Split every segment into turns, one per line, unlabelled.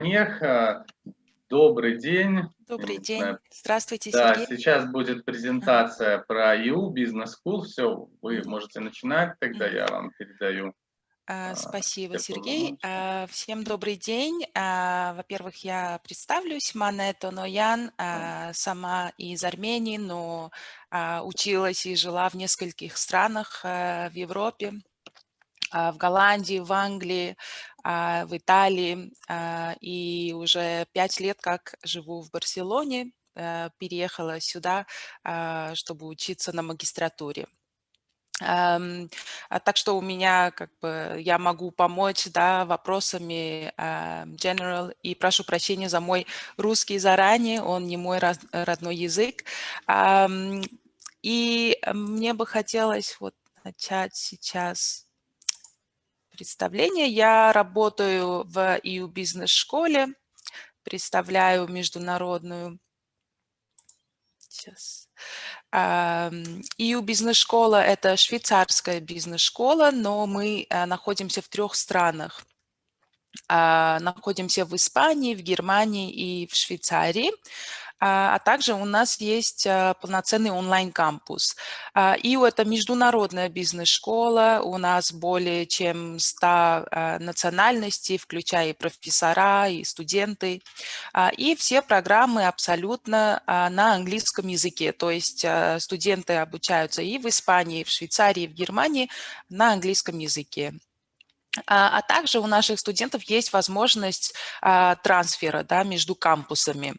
Неха, добрый день.
Добрый день. Здравствуйте,
да,
Сергей.
Сейчас будет презентация про EU Business School. Все, вы можете начинать, тогда я вам передаю.
А, спасибо, Сергей. А, всем добрый день. А, во-первых, я представлюсь, Манета Ноян, сама из Армении, но училась и жила в нескольких странах в Европе. А, в Голландии, в Англии, а, в Италии. А, и уже пять лет как живу в Барселоне, э, переехала сюда, чтобы учиться на магистратуре. Так что у меня, как бы, я могу помочь, да, вопросами general, и прошу прощения за мой русский заранее, он не мой родной язык. И мне бы хотелось вот начать сейчас представление. Я работаю в EU бизнес-школе, представляю международную Сейчас. EU бизнес-школа – это швейцарская бизнес-школа, но мы э, находимся в трех странах. А, находимся в Испании, в Германии и в Швейцарии. А, а также у нас есть а, полноценный онлайн-кампус. ИУ – это международная бизнес-школа, у нас более чем 100 национальностей, включая и профессора, и студенты. И все программы абсолютно на английском языке, то есть студенты обучаются и в Испании, и в Швейцарии, и в Германии на английском языке. А, а также у наших студентов есть возможность а, трансфера да, между кампусами.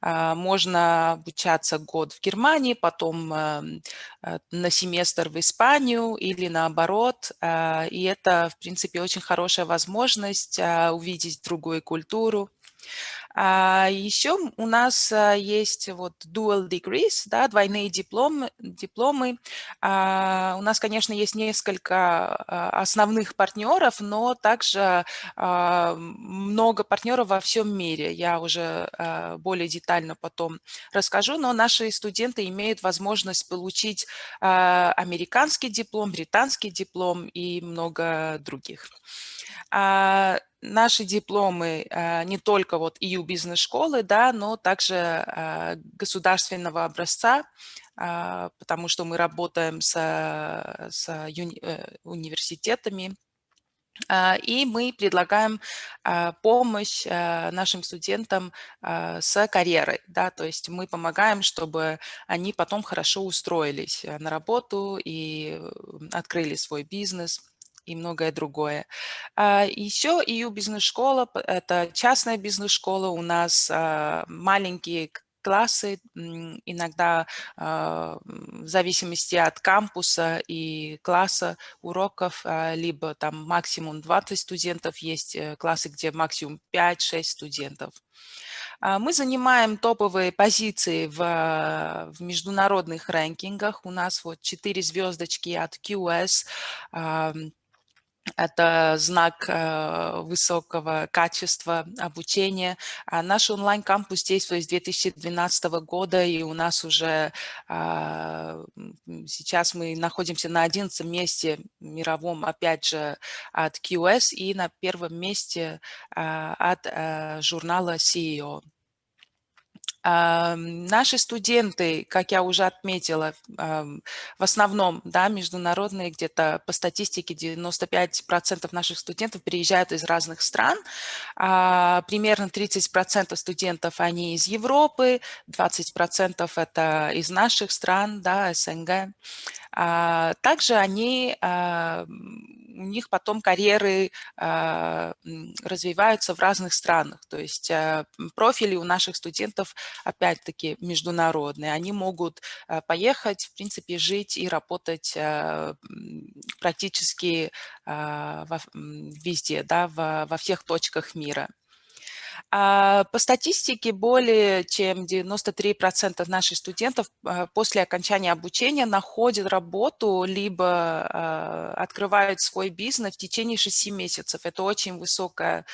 А, можно обучаться год в Германии, потом эм, э, на семестр в Испанию или наоборот. И это, в принципе, очень хорошая возможность увидеть другую культуру. А еще у нас а, есть вот dual degrees, да, двойные дипломы. дипломы. А, у нас, конечно, есть несколько а, основных партнеров, но также а, много партнеров во всем мире. Я уже более детально потом расскажу, но наши студенты имеют возможность получить американский диплом, британский диплом и много других. А, наши дипломы а, не только вот EU бизнес-школы, да, но также а, государственного образца, а, потому что мы работаем с, с уни, э, университетами, и мы предлагаем помощь нашим студентам с карьерой, да, то есть мы помогаем, чтобы они потом хорошо устроились на работу и открыли свой бизнес и многое другое. А, Еще EU бизнес-школа – это частная бизнес-школа. У нас а, маленькие классы, иногда а, в зависимости от кампуса и класса уроков, либо там максимум 20 студентов, есть э, классы, где максимум 5-6 студентов. Мы занимаем топовые позиции в, в международных рэнкингах. У нас вот 4 звездочки от QS, это знак э, высокого качества обучения. А наш онлайн-кампус действует с 2012 года, и у нас уже а, сейчас мы находимся на 11 месте мировом, опять же, от QS и на первом месте а, от э, журнала CEO. Наши студенты, как я уже отметила, в основном да, международные, где-то по статистике 95% наших студентов приезжают из разных стран. А, примерно 30% студентов они из Европы, 20% это из наших стран, да, СНГ. А, также они, у них потом карьеры а, развиваются в разных странах. То есть профили у наших студентов опять-таки международные. Они могут поехать, в принципе, жить и работать практически везде, да, во всех точках мира. А, по статистике, более чем 93% наших студентов а, после окончания обучения находят работу, либо а, открывают свой бизнес в течение 6 месяцев. Это очень высокая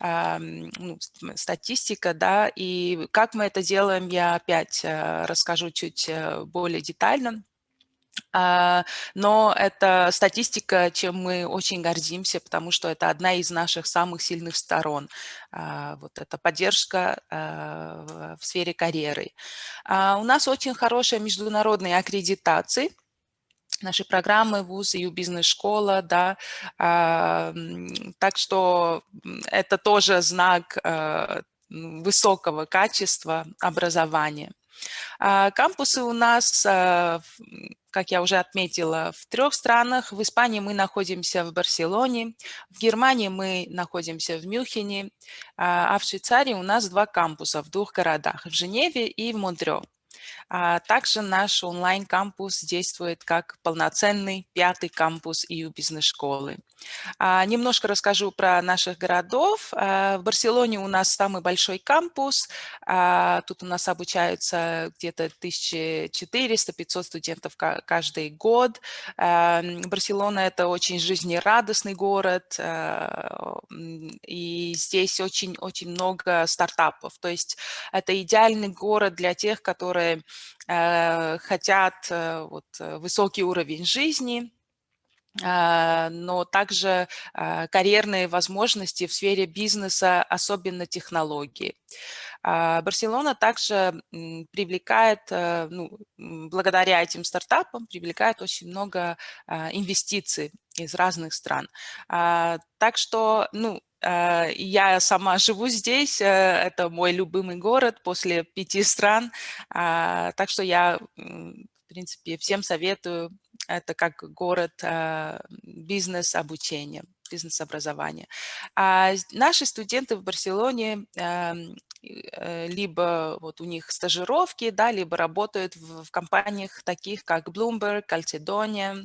ну, статистика, да, и как мы это делаем, я опять расскажу чуть э, более детально. А, но это статистика, чем мы очень гордимся, потому что это одна из наших самых сильных сторон. А, вот эта поддержка а, в сфере карьеры. У нас очень хорошая международная аккредитация наши программы ВУЗ и бизнес-школа, да, так что это тоже знак высокого качества образования. Кампусы у нас как я уже отметила, в трех странах. В Испании мы находимся в Барселоне, в Германии мы находимся в Мюнхене, а, а в Швейцарии у нас два кампуса в двух городах, в Женеве и в Монтрео. А также наш онлайн-кампус действует как полноценный пятый кампус EU бизнес-школы. А, немножко расскажу про наших городов. А, в Барселоне у нас самый большой кампус. Тут у нас обучаются где-то 1400-500 студентов каждый год. Барселона – это очень жизнерадостный город, и здесь очень-очень много стартапов. То есть это идеальный город для тех, которые хотят э, вот, э, высокий уровень жизни, а, но также а, карьерные возможности в сфере бизнеса, особенно технологии. А, Барселона также привлекает, э, ну, благодаря этим стартапам, привлекает очень много инвестиций из разных стран. Так что, ну, я сама живу здесь, э, это мой любимый город после пяти стран, так что я, в принципе, всем советую это как город а, бизнес-обучения, бизнес-образования. А наши студенты в Барселоне эм, э, либо вот у них стажировки, да, либо работают в, компаниях таких, как Bloomberg, Calcedonia,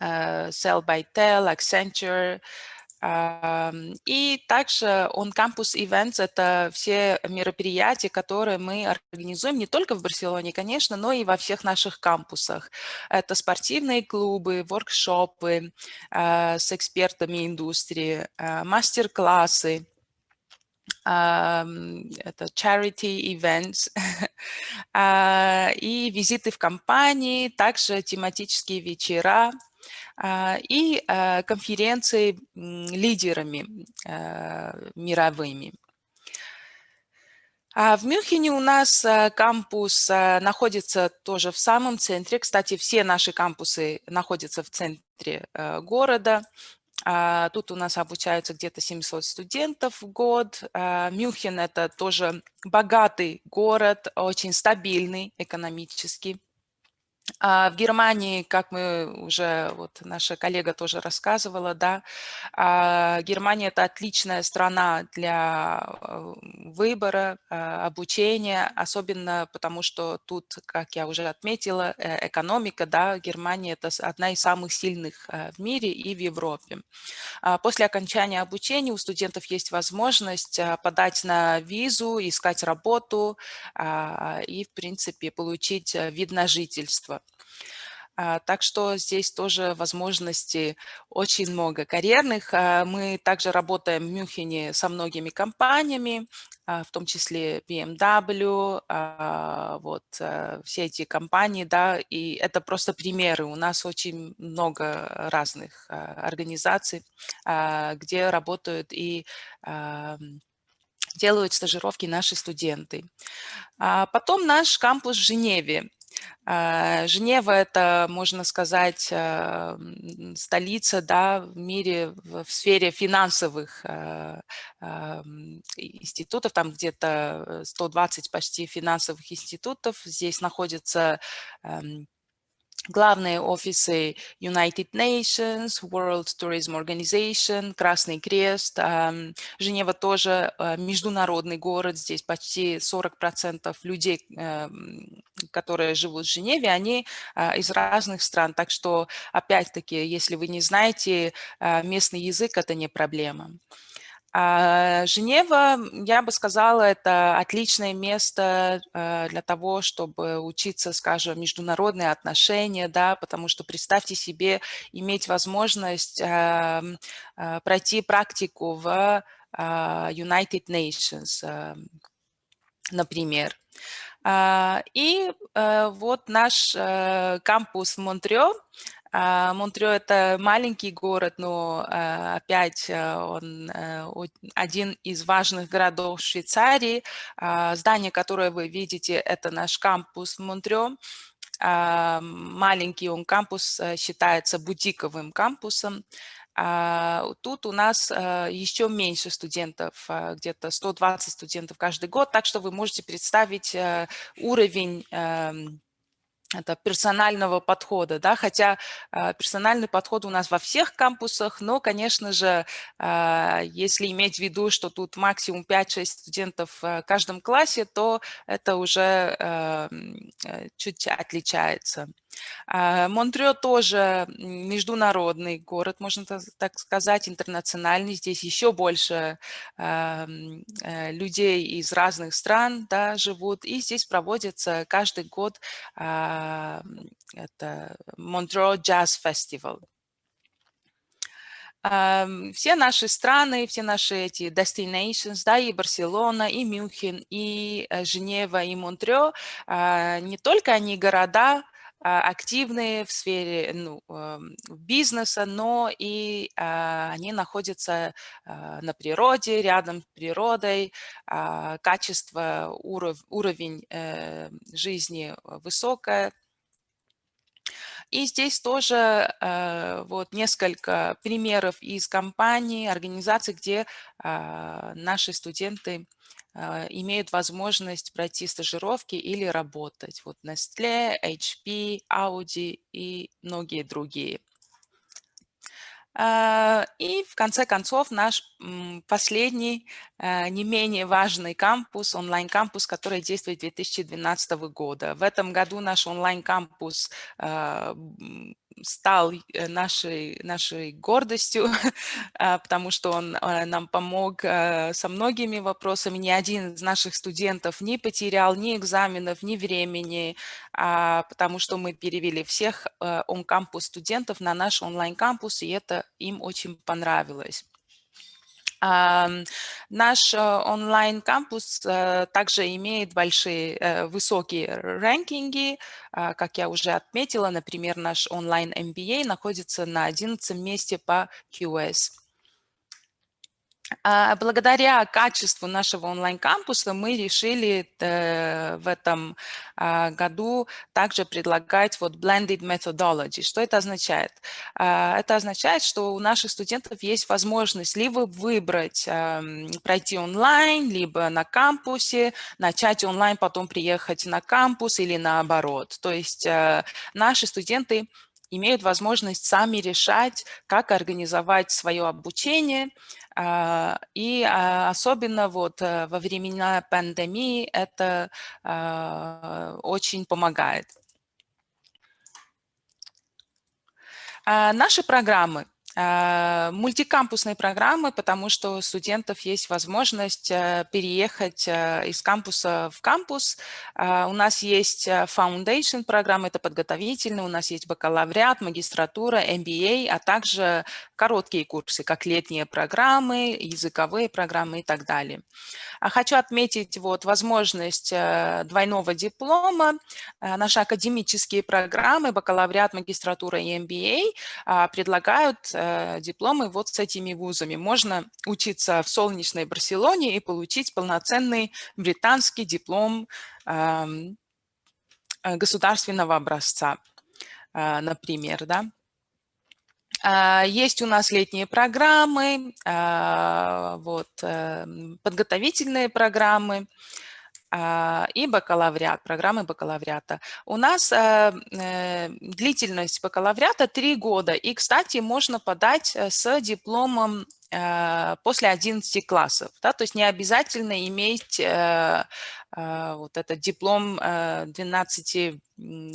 uh, Sell by Tel, Accenture, и также он кампус Events – это все мероприятия, которые мы организуем не только в Барселоне, конечно, но и во всех наших кампусах. Это спортивные клубы, воркшопы а, с экспертами индустрии, а, мастер-классы, это charity events, а, и визиты в компании, также тематические вечера, и а, конференции лидерами а, мировыми. В Мюнхене у нас кампус находится тоже в самом центре. Кстати, все наши кампусы находятся в центре города. Тут у нас обучаются где-то 700 студентов в год. Мюнхен – это тоже богатый город, очень стабильный экономически. А в Германии, как мы уже, вот наша коллега тоже рассказывала, да, а, Германия – это отличная страна для э, выбора, а, обучения, особенно потому что тут, как я уже отметила, э, экономика, да, Германия – это одна из самых сильных э, в мире и в Европе. После окончания обучения у студентов есть возможность подать на визу, искать работу и, в принципе, получить вид на жительство. А, так что здесь тоже возможностей очень много карьерных. А, мы также работаем в Мюнхене со многими компаниями, а, в том числе BMW, вот все эти компании, да, и это просто примеры. У нас очень много разных организаций, где работают и делают стажировки наши студенты. Потом наш кампус в Женеве. А, Женева – это, можно сказать, а, столица да, в мире в сфере финансовых а, институтов, там где-то 120 почти финансовых институтов. Здесь находится главные офисы United Nations, World Tourism Organization, Красный Крест. Женева тоже э, международный город, здесь почти 40% людей, эм, которые живут в Женеве, они э, из разных стран. Так что, опять-таки, если вы не знаете э, местный язык, это не проблема. А Женева, я бы сказала, это отличное место э, для того, чтобы учиться, скажем, международные отношения, да, потому что представьте себе иметь возможность эм, э, пройти практику в а, United Nations, например. И вот наш кампус в Монтрео. Монтрео – это маленький город, но опять он один из важных городов Швейцарии. Здание, которое вы видите, это наш кампус в Монтрео. Маленький он кампус считается бутиковым кампусом. Тут у нас еще меньше студентов, где-то 120 студентов каждый год, так что вы можете представить уровень эм, это персонального подхода, да, хотя э, персональный подход у нас во всех кампусах, но, конечно же, э, если иметь в виду, что тут максимум 5-6 студентов в каждом классе, то это уже э, чуть отличается. А, Монтрео тоже международный город, можно так сказать, интернациональный. Здесь еще больше э, людей из разных стран да, живут. И здесь проводится каждый год это Монтрео Jazz Festival. Все наши страны, все наши эти destinations, да, и Барселона, и Мюнхен, и э, Женева, и Монтрео, не только они города, а, активные в сфере ну, бизнеса, но и а, они находятся а, на природе, рядом с природой, качество, уров, уровень э, жизни высокое. И здесь тоже э, вот несколько примеров из компаний, организаций, где наши студенты а, имеют возможность пройти стажировки или работать. Вот Nestle, HP, Audi и многие другие. А, и в конце концов наш последний, а, не менее важный кампус, онлайн-кампус, который действует 2012 года. В этом году наш онлайн-кампус стал э, нашей, нашей гордостью, а, потому что он а, нам помог э, со многими вопросами. Ни один из наших студентов не потерял ни экзаменов, ни времени, а, потому что мы перевели всех э, он-кампус студентов на наш онлайн-кампус, и это им очень понравилось. Наш онлайн-кампус также имеет большие, высокие рэнкинги а, как я уже отметила, например, наш онлайн-MBA находится на 11 месте по QS. А, благодаря качеству нашего онлайн-кампуса мы решили э, в этом а, году также предлагать вот blended methodology. Что это означает? Это означает, что у наших студентов есть возможность либо выбрать пройти онлайн, либо на кампусе, начать онлайн, потом приехать на кампус или наоборот. То есть э, наши студенты имеют возможность сами решать, как организовать свое обучение, а, и а, особенно вот э, во времена пандемии это а, очень помогает. Наши программы а, мультикампусные программы, потому что у студентов есть возможность э, переехать э, из кампуса в кампус. А, у нас есть э, foundation программа, это подготовительная, у нас есть бакалавриат, магистратура, MBA, а также короткие курсы, как летние программы, языковые программы и так далее. Хочу отметить вот возможность двойного диплома. Наши академические программы, бакалавриат, магистратура и MBA предлагают Э, дипломы вот с этими вузами. Можно учиться в солнечной Барселоне и получить полноценный британский диплом э, государственного образца, э, например, да. Есть у нас летние программы, вот, подготовительные программы, и бакалавриат, программы бакалавриата. У нас э, э, длительность бакалавриата 3 года. И, кстати, можно подать э, с дипломом после 11 классов. Да? То есть не обязательно иметь а, вот этот диплом 12 э,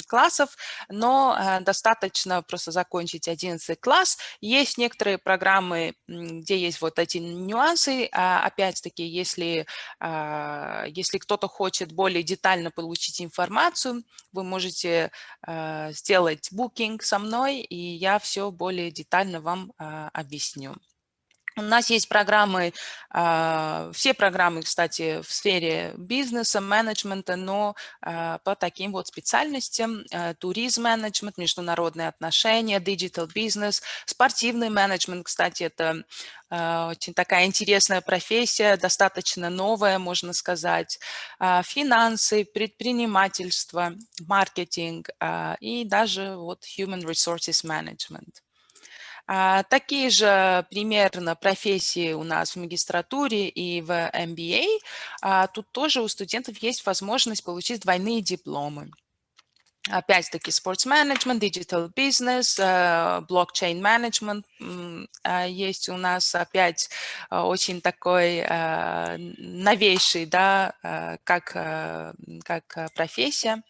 классов, но э, достаточно просто закончить 11 класс. Есть некоторые программы, где есть вот эти нюансы. А, опять-таки, если, если кто-то хочет более детально получить информацию, вы можете сделать букинг со мной, и я все более детально вам объясню. У нас есть программы, а, все программы, кстати, в сфере бизнеса, менеджмента, но а, по таким вот специальностям. А, туризм менеджмент, международные отношения, digital бизнес, спортивный менеджмент, кстати, это очень такая интересная профессия, достаточно новая, можно сказать. Финансы, предпринимательство, маркетинг и даже вот human resources management. А, такие же примерно профессии у нас в магистратуре и в MBA. А, тут тоже у студентов есть возможность получить двойные дипломы. Опять-таки, sports management, digital business, blockchain management. Есть у нас опять очень такой новейший, да, как, как профессия.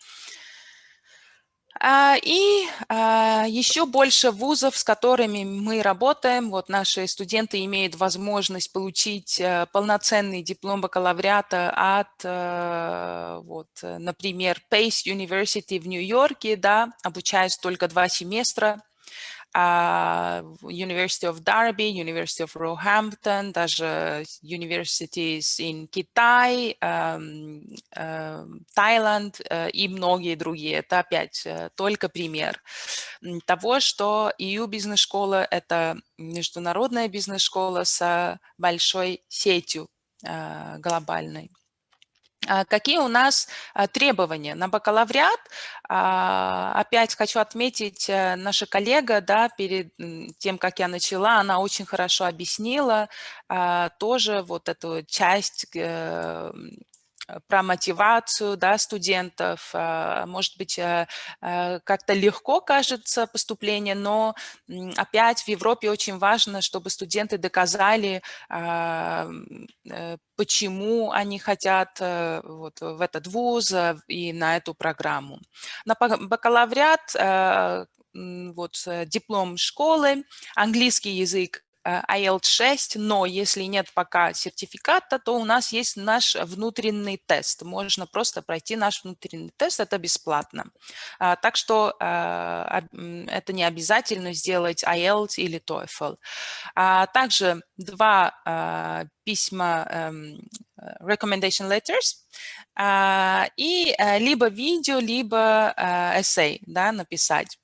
А, и а, еще больше вузов, с которыми мы работаем. Вот наши студенты имеют возможность получить э, полноценный диплом бакалавриата от, э, вот, например, Pace University в Нью-Йорке, да, обучаясь только два семестра University of Derby, University of Roehampton, даже universities in Китай, um, uh, Таиланд uh, и многие другие. Это опять uh, только пример того, что EU бизнес-школа – это международная бизнес-школа с большой сетью глобальной. А, какие у нас а, требования на бакалавриат? А, опять хочу отметить, э, наша коллега, да, перед тем, как я начала, она очень хорошо объяснила тоже вот эту часть э, про мотивацию да, студентов. А, может быть, э, э, как-то легко кажется поступление, но опять в Европе очень важно, чтобы студенты доказали, а, почему они хотят вот в этот вуз и на эту программу. На бакалавриат вот диплом школы, английский язык IELTS 6, но если нет пока сертификата, то у нас есть наш внутренний тест. Можно просто пройти наш внутренний тест, это бесплатно. А, так что а, это не обязательно сделать IELTS или TOEFL. А, также два письма эм, recommendation letters и либо видео, либо эссей да, написать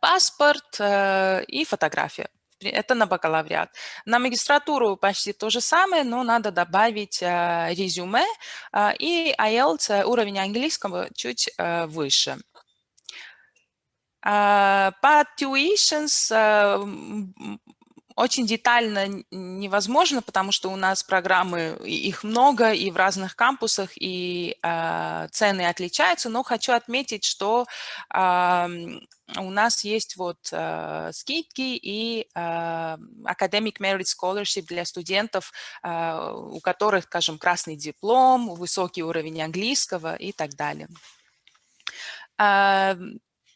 паспорт и фотография это на бакалавриат. На магистратуру почти то же самое, но надо добавить э, резюме э, и IELTS, уровень английского чуть э, выше. По tuitions очень детально невозможно, потому что у нас программы, их много и в разных кампусах, и э, цены отличаются, но хочу отметить, что э, у нас есть вот э, скидки и э, Academic Merit Scholarship для студентов, э, у которых, скажем, красный диплом, высокий уровень английского и так далее.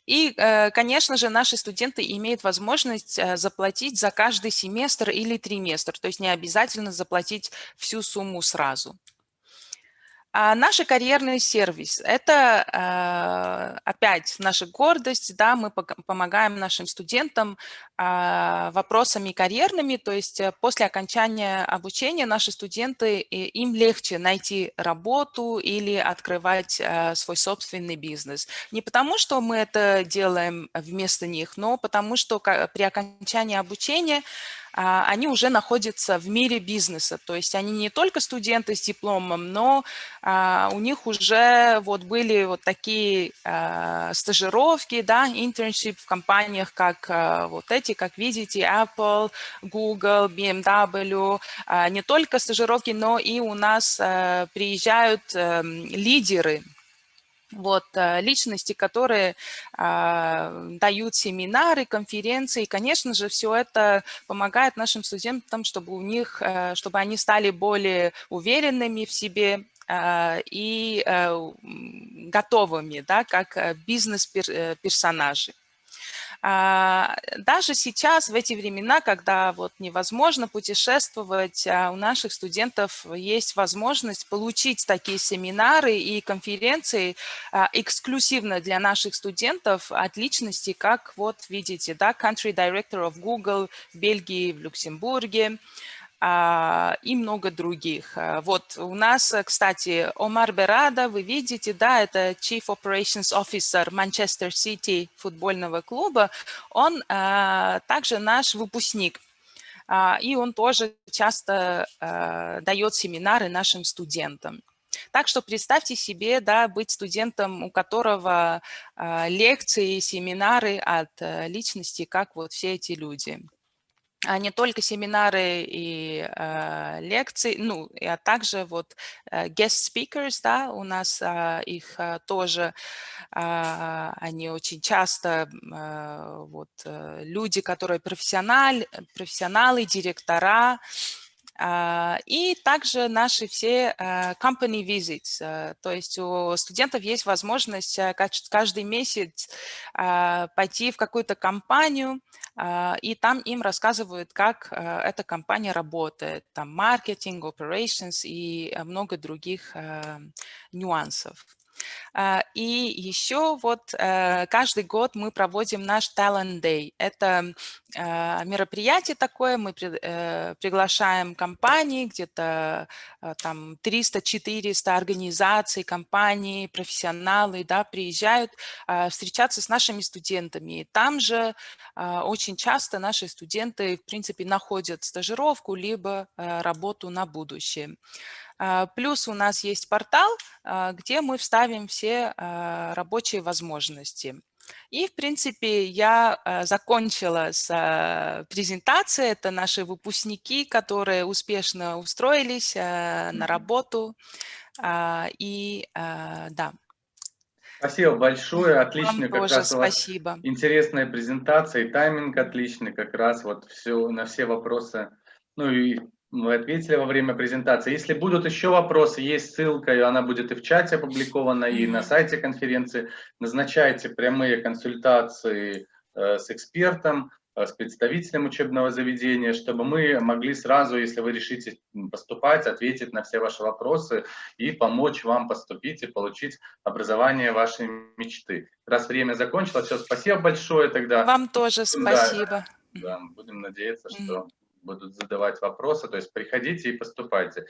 И, э, конечно же, наши студенты имеют возможность э, заплатить за каждый семестр или триместр, то есть не обязательно заплатить всю сумму сразу. А наш карьерный сервис – это а, опять наша гордость, да, мы помогаем нашим студентам а, вопросами карьерными, то есть э, после окончания обучения наши студенты, им легче найти работу или открывать э, свой собственный бизнес. Не потому, что мы это делаем вместо них, но потому, что при окончании обучения они уже находятся в мире бизнеса. То есть они не только студенты с дипломом, но а, у них уже вот были вот такие а, стажировки, да, internship в компаниях, как вот эти, как видите, Apple, Google, BMW. Не только стажировки, но и у нас приезжают эм, лидеры вот, э, личности, которые а, дают семинары, конференции. И, конечно же, все это помогает нашим студентам, чтобы у них, а, чтобы они стали более уверенными в себе а, и а, готовыми, да, как бизнес-персонажи. А, даже сейчас, в эти времена, когда вот невозможно путешествовать, а, у наших студентов есть возможность получить такие семинары и конференции а, эксклюзивно для наших студентов от личности, как вот видите, да, Country Director of Google в Бельгии, в Люксембурге, а, и много других. А, вот у нас, кстати, Омар Берада, вы видите, да, это Chief Operations Officer Манчестер Сити футбольного клуба. Он а, также наш выпускник. И он тоже часто дает семинары нашим студентам. Так что представьте себе, да, быть студентом, у которого лекции, семинары от личности, как вот все эти люди а не только семинары и э, лекции, ну, а также вот э, guest speakers, да, у нас э, их э, тоже, э, они очень часто, э, вот, э, люди, которые профессиональ, профессионалы, директора, а, и также наши все э, company visits, э, то есть у студентов есть возможность э, каждый месяц а, пойти в какую-то компанию, а, и там им рассказывают, как эта компания работает, там маркетинг, operations и много других нюансов. А, и еще вот э, каждый год мы проводим наш Talent Day. Это а, мероприятие такое, мы э, приглашаем компании, где-то а, там 300-400 организаций, компаний, профессионалы, да, приезжают встречаться с нашими студентами. И там же очень часто наши студенты, в принципе, находят стажировку либо э, работу на будущее. А, плюс у нас есть портал, а, где мы вставим все а, рабочие возможности. И, в принципе, я закончила с презентацией. Это наши выпускники, которые успешно устроились на работу. И да.
Спасибо большое, отлично.
Вам как тоже раз спасибо.
интересная презентация, и тайминг отличный, как раз вот все, на все вопросы. Ну и вы ответили во время презентации. Если будут еще вопросы, есть ссылка, и она будет и в чате опубликована, и на сайте конференции. Назначайте прямые консультации э, с экспертом, э, с представителем учебного заведения, чтобы мы могли сразу, если вы решите поступать, ответить на все ваши вопросы и помочь вам поступить и получить образование вашей мечты. Раз время закончилось, все, спасибо большое тогда.
Вам тоже спасибо.
Да, да будем надеяться, что будут задавать вопросы, то есть приходите и поступайте.